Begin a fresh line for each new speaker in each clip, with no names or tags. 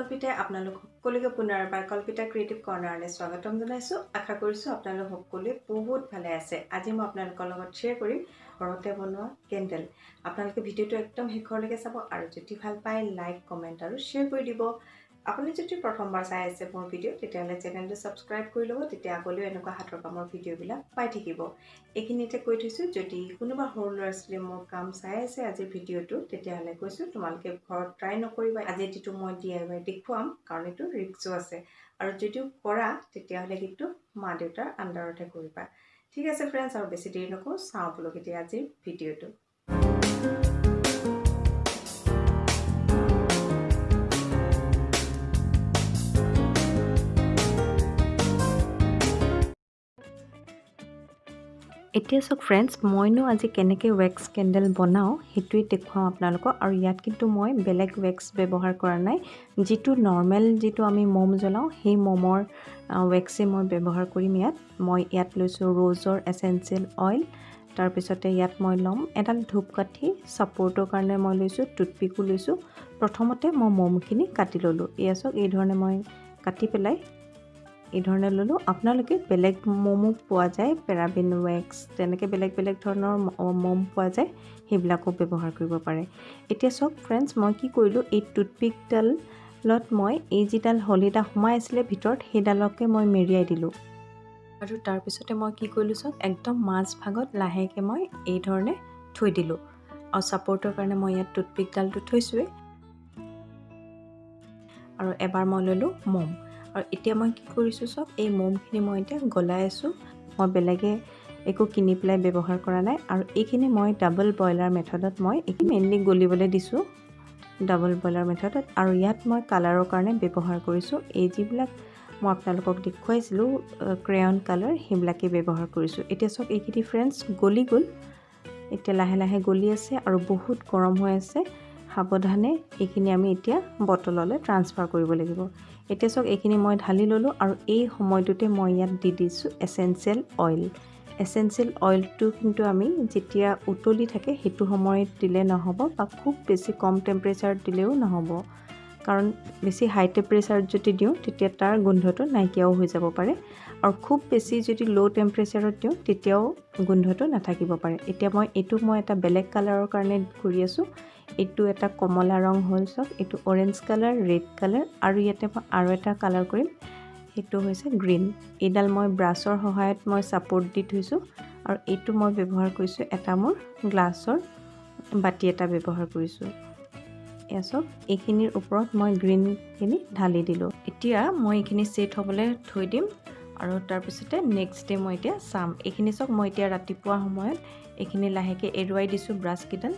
আপোনালোক সকলোকে পুনৰবাৰ কল্পিতা ক্ৰিয়েটিভ কৰ্ণাৰলৈ স্বাগতম জনাইছোঁ। আশা কৰিছোঁ আপোনালোক সকলোৱে বহুত ভালে আছে। আজি মই আপোনালোকৰ লগত শ্বেয়াৰ কৰিম ঘৰতে বনোৱা কেণ্ডেল। আপোনালোকে ভিডিঅ'টো একদম শেষৰলৈকে চাব আৰু যদি ভাল পায় লাইক কমেণ্ট আৰু শ্বেয়াৰ কৰি দিব। আপুনি যদি প্ৰথমবাৰ চাই আছে মোৰ ভিডিঅ' তেতিয়াহ'লে চেনেলটো ছাবস্ক্ৰাইব কৰি ল'ব তেতিয়া আগলৈও এনেকুৱা হাতৰ কামৰ ভিডিঅ'বিলাক পাই থাকিব। এইখিনিতে কৈ থৈছোঁ যদি কোনোবা সৰু ল'ৰা ছোৱালীয়ে মোৰ কাম চাই আছে আজিৰ ভিডিঅ'টো তেতিয়াহ'লে কৈছোঁ তোমালোকে ঘৰত ট্ৰাই নকৰিবা। আজি যিটো মই ডি আই ৱাই দেখুৱাম কাৰণ এইটো ৰিক্সো আছে। আৰু যদিও কৰা তেতিয়াহ'লে কিন্তু মা দেউতাৰ আণ্ডাৰতহে কৰিবা। ঠিক আছে ফ্ৰেণ্ডছ আৰু বেছি দেৰি নকৰোঁ চাওঁ বোলো কেতিয়া আজিৰ ভিডিঅ'টো। এতিয়া চাওক ফ্ৰেণ্ডছ মইনো আজি কেনেকৈ ৱেক্স কেণ্ডেল বনাওঁ সেইটোৱে দেখুৱাওঁ আপোনালোকক। আৰু ইয়াত কিন্তু মই বেলেগ ৱেক্স ব্যৱহাৰ কৰা নাই। যিটো নৰ্মেল যিটো আমি মম জ্বলাওঁ সেই মমৰ ৱেক্সেই মই ব্যৱহাৰ কৰিম ইয়াত। মই ইয়াত লৈছোঁ ৰ'জৰ এচেঞ্চিয়েল অইল তাৰপিছতে ইয়াত মই ল'ম এডাল ধূপকাঠি ছাপৰ্টৰ কাৰণে মই লৈছোঁ টুথপিকো লৈছোঁ। প্ৰথমতে মই মমখিনি কাটি ল'লোঁ। এয়া চাওক এই ধৰণে মই কাটি পেলাই এই ধৰণে ল'লোঁ। আপোনালোকে বেলেগ মমো পোৱা যায় পেৰাবিন ৱেক্স তেনেকৈ বেলেগ বেলেগ ধৰণৰ মম পোৱা যায় সেইবিলাকো ব্যৱহাৰ কৰিব পাৰে। এতিয়া চাওক ফ্ৰেণ্ডছ মই কি কৰিলোঁ এই টুথপিকডালত মই এই যিডাল হলিডা সোমাই আছিলে ভিতৰত সেইডালকে মই মেৰিয়াই দিলোঁ। আৰু তাৰপিছতে মই কি কৰিলোঁ চাওক একদম মাজ ভাগত লাহেকৈ মই এই ধৰণে থৈ দিলোঁ। আৰু ছাপৰ্টৰ কাৰণে মই ইয়াত টুথপিকডালটো থৈছোঁৱেই। আৰু এবাৰ মই ল'লোঁ মম। আৰু এতিয়া মই কি কৰিছোঁ চাওক এই মমখিনি মই এতিয়া গলাই আছোঁ। মই বেলেগে একো কিনি পেলাই ব্যৱহাৰ কৰা নাই আৰু এইখিনি মই ডাবল বইলাৰ মেথডত মই এইখিনি মেইনলি গলিবলৈ দিছোঁ। ডাবল বইলাৰ মেথডত আৰু ইয়াত মই কালাৰৰ কাৰণে ব্যৱহাৰ কৰিছোঁ। এই যিবিলাক মই আপোনালোকক দেখুৱাইছিলোঁ ক্ৰেয়ন কালাৰ সেইবিলাকেই ব্যৱহাৰ কৰিছোঁ। এতিয়া চাওক এইখিনি ফ্ৰেণ্ডছ গলি গ'ল। এতিয়া লাহে লাহে গলি আছে আৰু বহুত গৰম হৈ আছে। সাৱধানে এইখিনি আমি এতিয়া বটললৈ ট্ৰান্সফাৰ কৰিব লাগিব। এতিয়া চাওক এইখিনি মই ঢালি ল'লোঁ আৰু এই সময়টোতে মই ইয়াত দি দিছোঁ এচেঞ্চিয়েল অইল এচেঞ্চিয়েল অইলটো কিন্তু আমি যেতিয়া উতলি থাকে সেইটো সময়ত দিলে নহ'ব বা খুব বেছি কম টেম্পাৰেচাৰত দিলেও নহ'ব। কাৰণ বেছি হাই টেম্পাৰেচাৰত যদি দিওঁ তেতিয়া তাৰ গোন্ধটো নাইকিয়াও হৈ যাব পাৰে। আৰু খুব বেছি যদি ল' টেম্পাৰেচাৰত দিওঁ তেতিয়াও গোন্ধটো নাথাকিব পাৰে। এতিয়া মই এইটো মই এটা বেলেগ কালাৰৰ কাৰণে কৰি আছোঁ। এইটো এটা কমলা ৰং হ'ল চাওক এইটো অৰেঞ্জ কালাৰ ৰেড কালাৰ আৰু ইয়াতে মই আৰু এটা কালাৰ কৰিম। সেইটো হৈছে গ্ৰীণ এইডাল মই ব্ৰাছৰ সহায়ত মই ছাপৰ্ট দি থৈছোঁ আৰু এইটো মই ব্যৱহাৰ কৰিছোঁ এটা মোৰ গ্লাছৰ বাতি এটা ব্যৱহাৰ কৰিছোঁ। এয়া চাওক এইখিনিৰ ওপৰত মই গ্ৰীণখিনি ঢালি দিলোঁ। এতিয়া মই এইখিনি ছেট হ'বলৈ থৈ দিম। আৰু তাৰপিছতে নেক্সট ডে মই এতিয়া চাম। এইখিনি চাওক মই এতিয়া ৰাতিপুৱা সময়ত এইখিনি লাহেকৈ এৰুৱাই দিছোঁ ব্ৰাছকেইডাল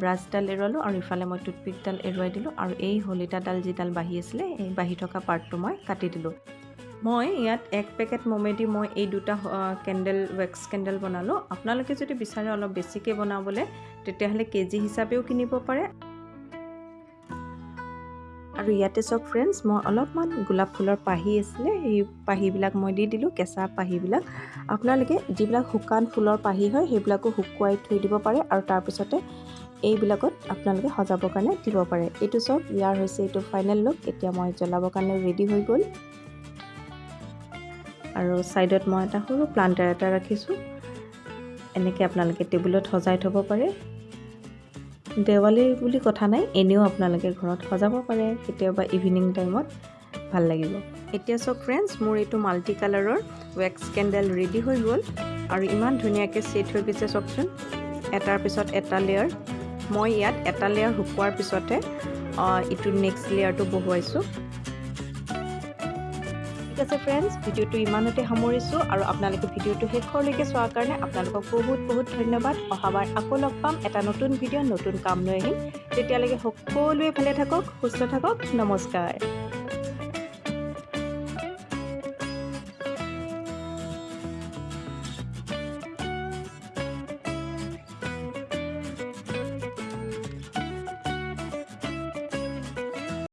ব্ৰাছডাল এৰুৱালোঁ আৰু ইফালে মই টুথপিকডাল এৰুৱাই দিলোঁ আৰু এই হলিতাডাল যিডাল বাঢ়ি আছিলে এই বাঢ়ি থকা পাৰ্টটো মই কাটি দিলোঁ। মই ইয়াত এক পেকেট মমেদি মই এই দুটা কেণ্ডেল ৱেক্স কেণ্ডেল বনালোঁ। আপোনালোকে যদি বিচাৰে অলপ বেছিকৈ বনাবলৈ তেতিয়াহ'লে কেজি হিচাপেও কিনিব পাৰে। আৰু ইয়াতে চাওক ফ্ৰেণ্ডছ মই অলপমান গোলাপ ফুলৰ পাহি আছিলে সেই পাহিবিলাক মই দি দিলোঁ কেঁচা পাহিবিলাক। আপোনালোকে যিবিলাক শুকান ফুলৰ পাহি হয় সেইবিলাকো শুকুৱাই থৈ দিব পাৰে আৰু তাৰপিছতে এইবিলাকত আপোনালোকে সজাবৰ কাৰণে দিব পাৰে। এইটো চাওক ইয়াৰ হৈছে এইটো ফাইনেল লুক এতিয়া মই জ্বলাবৰ কাৰণে ৰেডি হৈ গ'ল। আৰু ছাইডত মই এটা সৰু প্লাণ্টাৰ এটা ৰাখিছোঁ। এনেকৈ আপোনালোকে টেবুলত সজাই থ'ব পাৰে। দেৱালী বুলি কথা নাই এনেও আপোনালোকে ঘৰত সজাব পাৰে কেতিয়াবা ইভিনিং টাইমত ভাল লাগিব। এতিয়া চাওক ফ্ৰেণ্ডছ মোৰ এইটো মাল্টি কালাৰৰ ৱেক্স কেণ্ডেল ৰেডি হৈ গ'ল আৰু ইমান ধুনীয়াকৈ ছেট হৈ গৈছে চাওকচোন। এটাৰ পিছত এটা লেয়াৰ মই ইয়াত এটা লেয়াৰ শুকোৱাৰ পিছতে ইটো নেক্সট লেয়াৰটো বহুৱাইছোঁ। আছে ফ্ৰেণ্ডছ ভিডিঅ'টো ইমানতে সামৰিছোঁ আৰু আপোনালোকে ভিডিঅ'টো শেষৰলৈকে চোৱাৰ কাৰণে আপোনালোকক বহুত বহুত ধন্যবাদ। অহাবাৰ আকৌ লগ পাম। এটা নতুন ভিডিঅ' নতুন কাম লৈ আহিম। তেতিয়ালৈকে সকলোৱে ভালে থাকক সুস্থ থাকক। নমস্কাৰ।